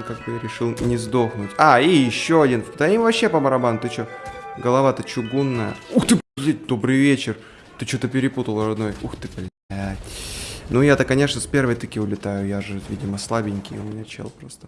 он как бы решил не сдохнуть. А, и еще один. Да им вообще по барабану, ты чё? Голова-то чугунная. Ух ты, блядь, добрый вечер. Ты что-то перепутал, родной. Ух ты, блядь. Ну я-то, конечно, с первой таки улетаю. Я же, видимо, слабенький у меня чел просто.